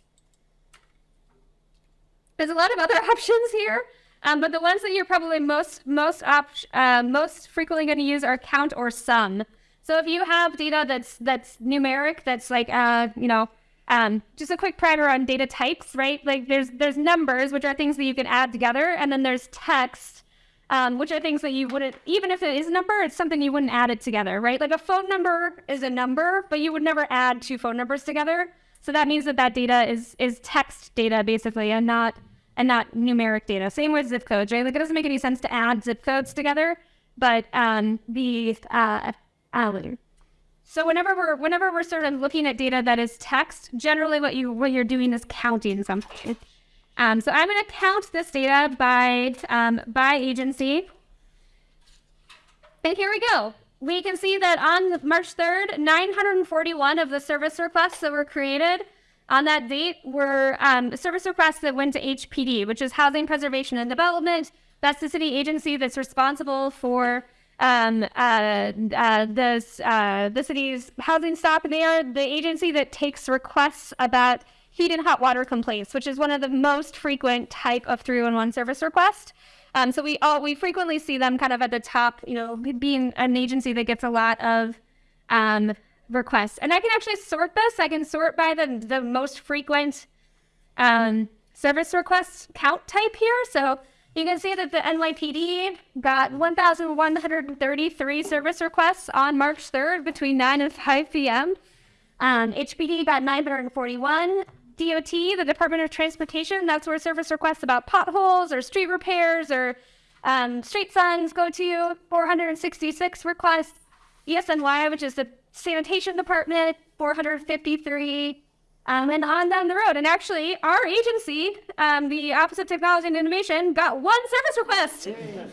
There's a lot of other options here, um, but the ones that you're probably most most uh, most frequently going to use are count or sum. So if you have data that's that's numeric, that's like uh, you know um, just a quick primer on data types, right? Like there's there's numbers, which are things that you can add together, and then there's text, um, which are things that you wouldn't, even if it is a number, it's something you wouldn't add it together, right? Like a phone number is a number, but you would never add two phone numbers together. So that means that that data is is text data basically, and not and not numeric data. Same with zip codes, right? Like it doesn't make any sense to add zip codes together, but um, the uh, uh, so whenever we're whenever we're sort of looking at data that is text, generally what you what you're doing is counting something. Um, so I'm going to count this data by, um, by agency. And here we go. We can see that on March 3rd, 941 of the service requests that were created on that date were um, service requests that went to HPD, which is Housing Preservation and Development. That's the city agency that's responsible for um, uh, uh, this, uh, the city's housing stock. They are the agency that takes requests about heat and hot water complaints, which is one of the most frequent type of 311 service request. Um, so we all we frequently see them kind of at the top, you know, being an agency that gets a lot of um, requests. And I can actually sort this. I can sort by the the most frequent um, service request count type here. So you can see that the NYPD got 1,133 service requests on March 3rd between 9 and 5 p.m. Um, HPD got 941. DOT, the Department of Transportation, that's where service requests about potholes or street repairs or Um, Straight Sons go to 466 requests. DSNY, which is the sanitation department, 453. Um, and on down the road. And actually, our agency, um, the Office of Technology and Innovation, got one service request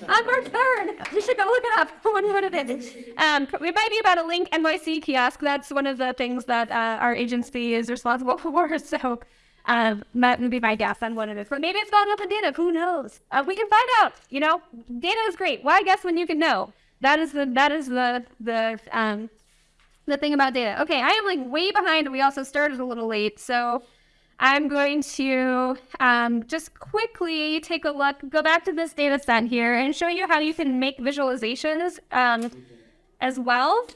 on March 3rd. You should go look it up. What it. Um, it might be about a LinkNYC kiosk. That's one of the things that uh, our agency is responsible for. So um, that would be my guess on what it is. But maybe it's up in data. Who knows? Uh, we can find out. You know, data is great. Why guess when you can know? That is the that is the the um, the thing about data. Okay, I am like way behind. We also started a little late, so I'm going to um, just quickly take a look, go back to this data set here, and show you how you can make visualizations um, as well.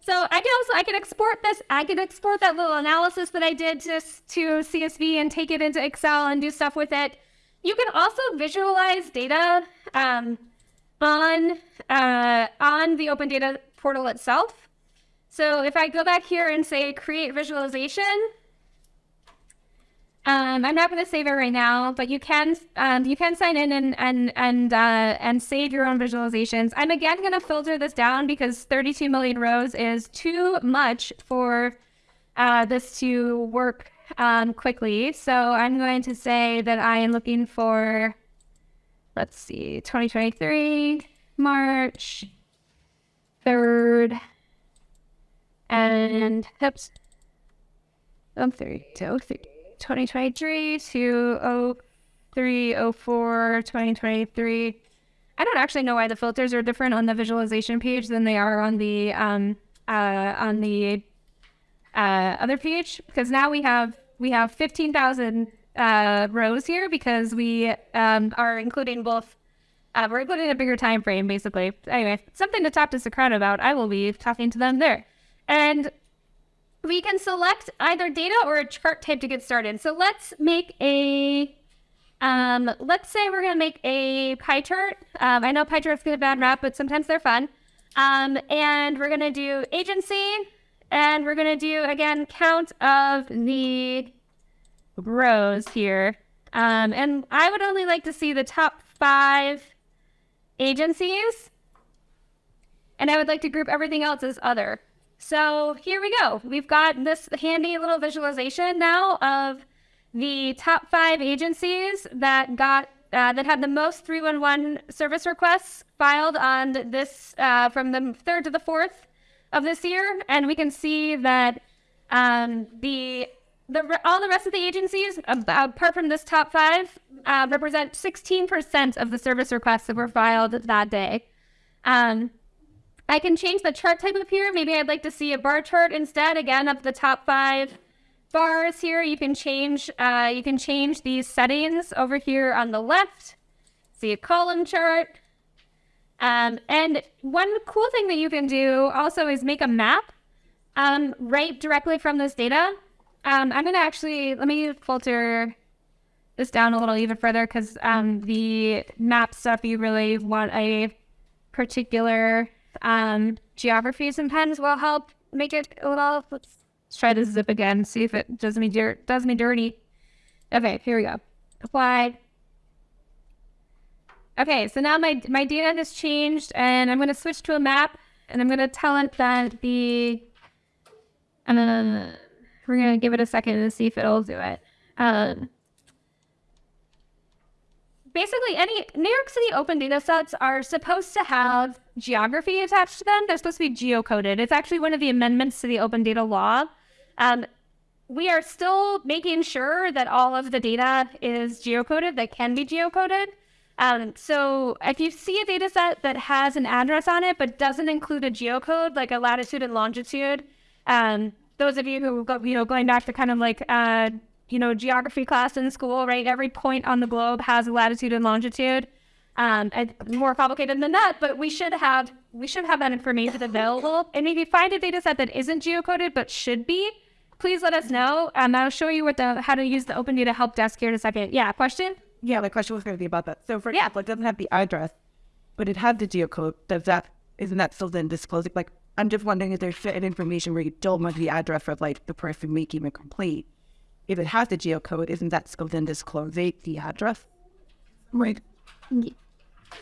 So I can also I can export this. I can export that little analysis that I did just to CSV and take it into Excel and do stuff with it. You can also visualize data um, on uh, on the Open Data portal itself. So if I go back here and say create visualization, um, I'm not going to save it right now, but you can um, you can sign in and and and uh, and save your own visualizations. I'm again going to filter this down because 32 million rows is too much for uh, this to work um, quickly. So I'm going to say that I am looking for, let's see, 2023 March 3rd and oh, three, 2023 to oh, three, oh, four, 2023. I don't actually know why the filters are different on the visualization page than they are on the um uh on the uh other page because now we have we have 15,000 uh rows here because we um are including both uh, we're including a bigger time frame basically. Anyway something to talk to Socrata about. I will be talking to them there and we can select either data or a chart type to get started. So let's make a, um, let's say we're going to make a pie chart. Um, I know pie charts get a bad rap, but sometimes they're fun. Um, and we're going to do agency, and we're going to do, again, count of the rows here. Um, and I would only like to see the top five agencies. And I would like to group everything else as other. So here we go. We've got this handy little visualization now of the top five agencies that got uh, that had the most 311 service requests filed on this uh, from the third to the fourth of this year, and we can see that um, the the all the rest of the agencies, apart from this top five, uh, represent 16% of the service requests that were filed that day. Um, I can change the chart type up here. Maybe I'd like to see a bar chart instead. Again, of the top five bars here, you can change uh, you can change these settings over here on the left. See a column chart. Um, and one cool thing that you can do also is make a map um, right directly from this data. Um, I'm going to actually, let me filter this down a little even further because um, the map stuff, you really want a particular um, and pens will help make it a little. Let's, try this zip again. See if it does me dirt. Does me dirty. Okay, here we go. Apply. Okay, so now my my data has changed, and I'm going to switch to a map, and I'm going to tell it that the. And uh, we're going to give it a second to see if it'll do it. Um, basically any New York City open data sets are supposed to have geography attached to them. They're supposed to be geocoded. It's actually one of the amendments to the open data law. Um, we are still making sure that all of the data is geocoded, that can be geocoded. Um, so if you see a data set that has an address on it but doesn't include a geocode, like a latitude and longitude, um, those of you who go, you know, going back to kind of like uh, you know, geography class in school, right? Every point on the globe has a latitude and longitude. Um, and more complicated than that, but we should have we should have that information available. And if you find a data set that isn't geocoded but should be, please let us know. Um, I'll show you what the how to use the Open Data Help Desk here in a second. Yeah, question? Yeah, the question was going to be about that. So, for example, it doesn't have the address, but it had the geocode. Does that isn't that still then disclosing? Like, I'm just wondering if there's certain information where you don't want the address of like the person making a complaint. If it has the geocode, isn't that still then disclosing the address? Right.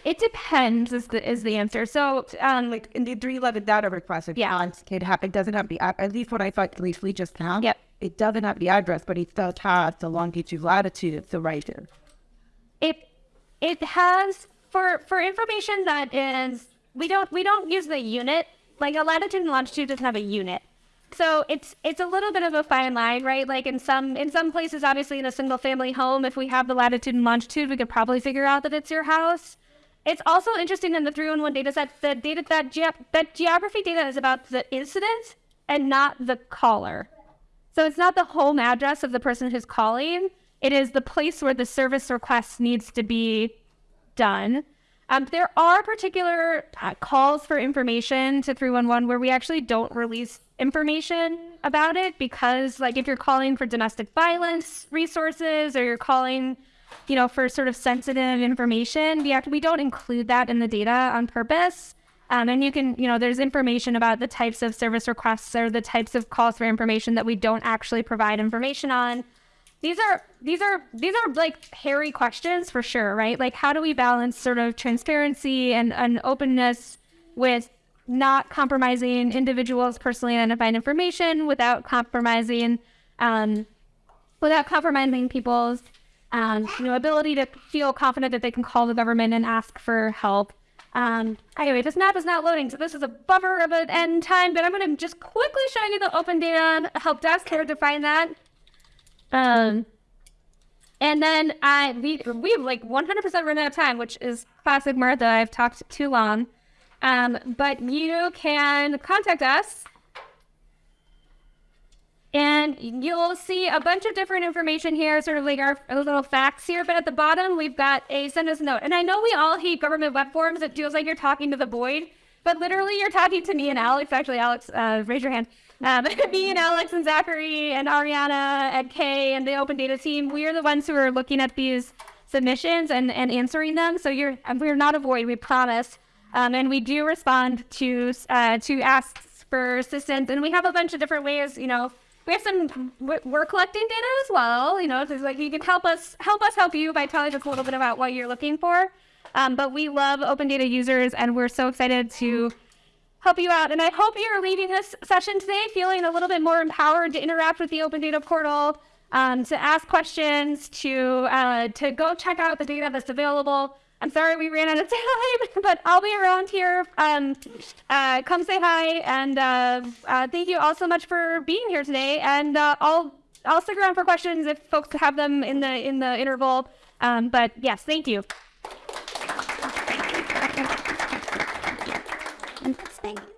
It depends is the is the answer. So um Like in the three eleven data request, if Yeah. Can have, it doesn't have the at least what I thought briefly just now. Yep. It doesn't have the address, but it does have the longitude, latitude, the right there. it it has for for information that is we don't we don't use the unit like a latitude and longitude doesn't have a unit so it's it's a little bit of a fine line right like in some in some places obviously in a single family home if we have the latitude and longitude we could probably figure out that it's your house it's also interesting in the 311 data set the data that ge- that geography data is about the incident and not the caller so it's not the home address of the person who's calling. It is the place where the service request needs to be done. Um, there are particular uh, calls for information to 311 where we actually don't release information about it because, like, if you're calling for domestic violence resources or you're calling, you know, for sort of sensitive information, we have we don't include that in the data on purpose. Um, and you can, you know, there's information about the types of service requests or the types of calls for information that we don't actually provide information on. These are these are these are like hairy questions for sure, right? Like how do we balance sort of transparency and, and openness with not compromising individuals' personally identified information without compromising um, without compromising people's um, you know ability to feel confident that they can call the government and ask for help. Um, anyway, this map is not loading, so this is a bummer of an end time, but I'm going to just quickly show you the open data help desk here to find that. Um, and then I we we've like 100% run out of time, which is classic Martha. I've talked too long. Um, but you can contact us and you'll see a bunch of different information here, sort of like our, little facts here. But at the bottom, we've got a send us a note. And I know we all hate government web forms. It feels like you're talking to the void, but literally you're talking to me and Alex. Actually, Alex, uh, raise your hand. Um, me and Alex and Zachary and Ariana and Kay and the open data team, we are the ones who are looking at these submissions and, and answering them. So you're we're not a void, we promise. Um, and we do respond to uh, to asks for assistance, and we have a bunch of different ways. You know, we have some we're collecting data as well. You know, so it's like you can help us help us help you by telling us a little bit about what you're looking for. Um, but we love open data users, and we're so excited to help you out. And I hope you're leaving this session today feeling a little bit more empowered to interact with the open data portal, um, to ask questions, to uh, to go check out the data that's available. I'm sorry we ran out of time, but I'll be around here. Um, uh, come say hi, and uh, uh, thank you all so much for being here today. And uh, I'll I'll stick around for questions if folks have them in the in the interval. Um, but yes, thank you. Thank you.